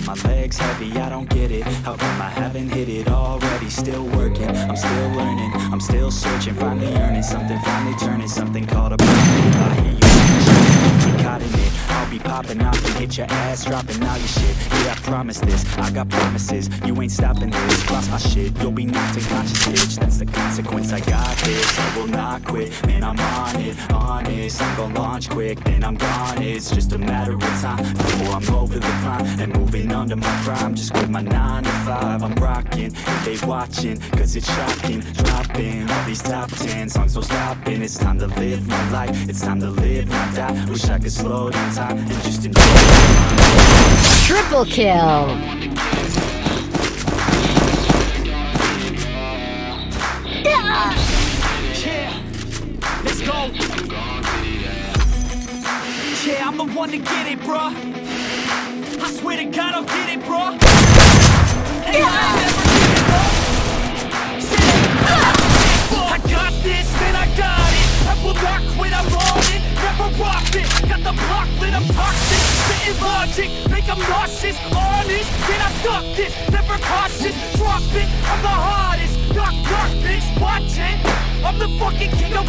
legs heavy, I don't get it How come I haven't hit it already? Still working, I'm still learning I'm still searching, finally earning something Finally turning something called a caught in it. I'll be popping off and hit your ass Dropping all your shit, yeah I promise this. I got promises, you ain't stopping this. Cross my shit, you'll be knocked unconscious bitch. That's the consequence, I got this. I will not quit, man I'm on it. Honest, I'm gonna launch quick. Then I'm gone, it's just a matter of time Before I'm over the climb And moving under my prime. Just quit my 9 to 5 I'm rocking, and they watching Cause it's shocking, dropping All these top 10 songs, no stopping It's time to live my life. It's time to live, not die. Wish I could slow down time And just enjoy Triple kill! Yeah, let's go. Yeah, I'm the one to get it, bruh. I swear to God, I'll get it, bruh. Hey,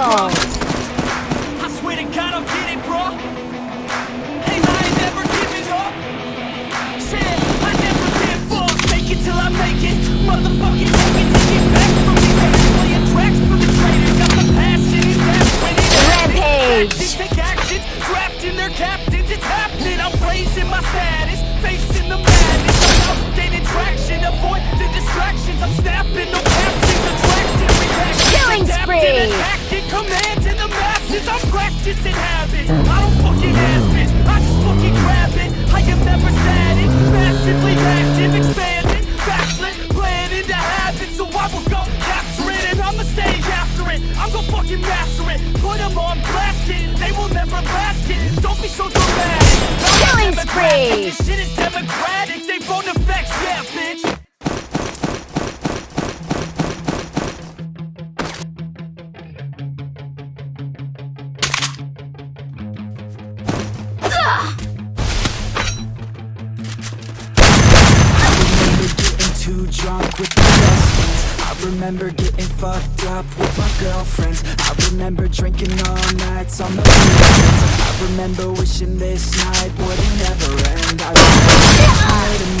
Unstoppable! I am never static. Massively active, expanding, backslid, planning to have it. So I will go capture it and I'ma stay after it. I'm gonna fucking master it. Put them on blast it. They will never last it. Don't be so dramatic. Killing spree. This shit is democratic. They phone effects, yeah, bitch. Too drunk with my best friends. I remember getting fucked up with my girlfriends. I remember drinking all nights on the weekends. I remember wishing this night wouldn't ever end. I remember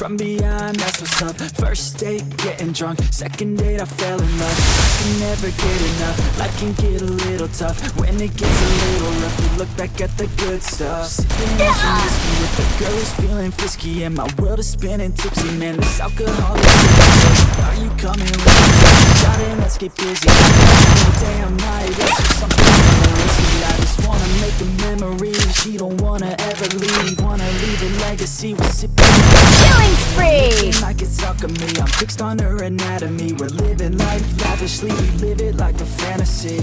from beyond that's what's up. First date getting drunk, second date I fell in love. I can never get enough, life can get a little tough. When it gets a little rough, we look back at the good stuff. Sipping on some whiskey with a girl who's feeling frisky And my world is spinning tipsy, man, this alcohol is sick. Are you coming with me? Shot and let's get busy. Damn night, just something risky. I just wanna make a memory. She don't wanna ever leave. Wanna leave a legacy, we're sipping Alchemy I'm fixed on her anatomy. We're living life lavishly, we live it like a fantasy.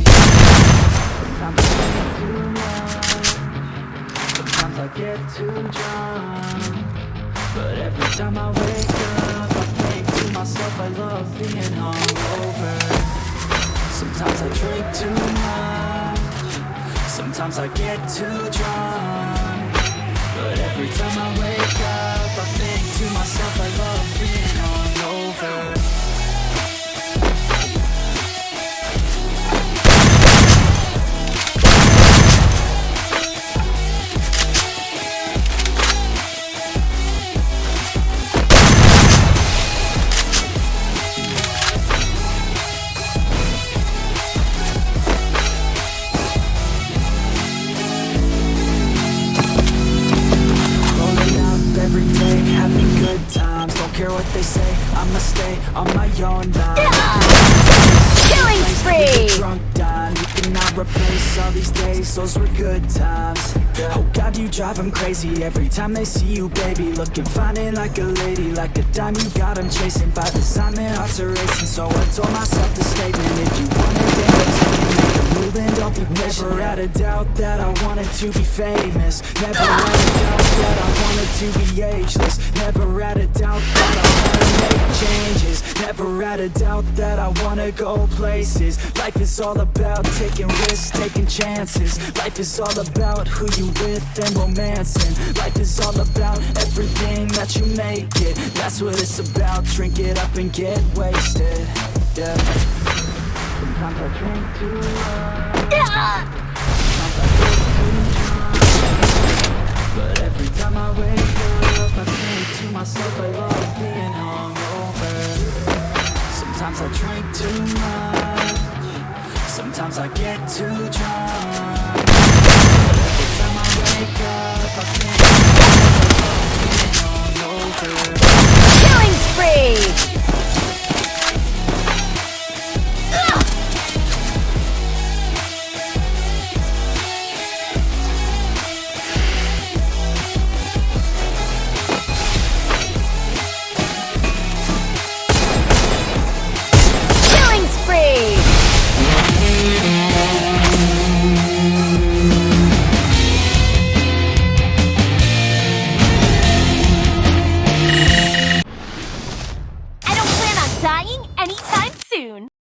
Sometimes I get too drunk. But every time I wake up I think to myself I love being hungover. Sometimes I drink too much. Sometimes I get too drunk. But every time I wake up I think to myself I love Killing spree! Drunk dime, you cannot replace all these days. Those were good times. Oh God, you drive them crazy Every time they see you, baby. Looking fine and like a lady Like a dime, you got them chasing By design, their hearts are racing. So I told myself the statement If you want it, then be patient Never doubt that I wanted to be famous. Never had a doubt that I wanted to be ageless. Never had a doubt that I wanna make changes. Never had a doubt that I wanna go places. Life is all about taking risks, taking chances. Life is all about who you with and romancing. Life is all about everything that you make it. That's what it's about, drink it up and get wasted. Yeah Sometimes I drink too much. But every time I wake up I think to myself I love being hungover Sometimes I drink too much Sometimes I get too drunk dying anytime soon.